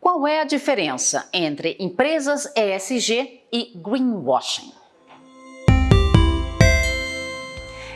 Qual é a diferença entre empresas ESG e greenwashing?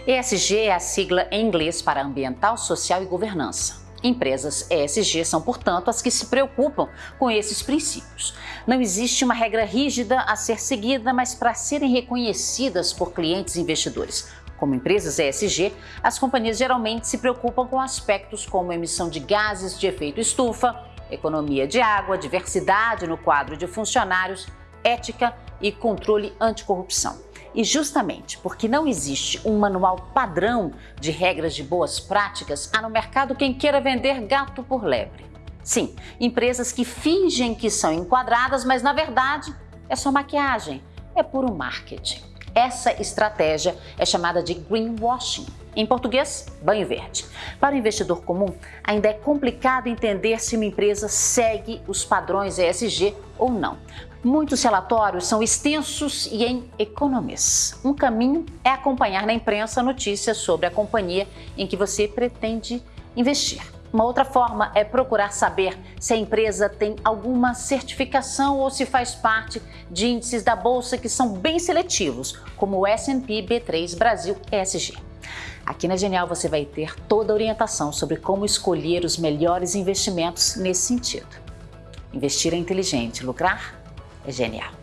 ESG é a sigla em inglês para ambiental, social e governança. Empresas ESG são, portanto, as que se preocupam com esses princípios. Não existe uma regra rígida a ser seguida, mas para serem reconhecidas por clientes e investidores como empresas ESG, as companhias geralmente se preocupam com aspectos como emissão de gases de efeito estufa, economia de água, diversidade no quadro de funcionários, ética e controle anticorrupção. E justamente porque não existe um manual padrão de regras de boas práticas, há no mercado quem queira vender gato por lebre. Sim, empresas que fingem que são enquadradas, mas na verdade é só maquiagem, é puro marketing. Essa estratégia é chamada de greenwashing. Em português, banho verde. Para o investidor comum, ainda é complicado entender se uma empresa segue os padrões ESG ou não. Muitos relatórios são extensos e em economês. Um caminho é acompanhar na imprensa notícias sobre a companhia em que você pretende investir. Uma outra forma é procurar saber se a empresa tem alguma certificação ou se faz parte de índices da bolsa que são bem seletivos, como o S&P B3 Brasil ESG. Aqui na Genial você vai ter toda a orientação sobre como escolher os melhores investimentos nesse sentido. Investir é inteligente, lucrar é genial.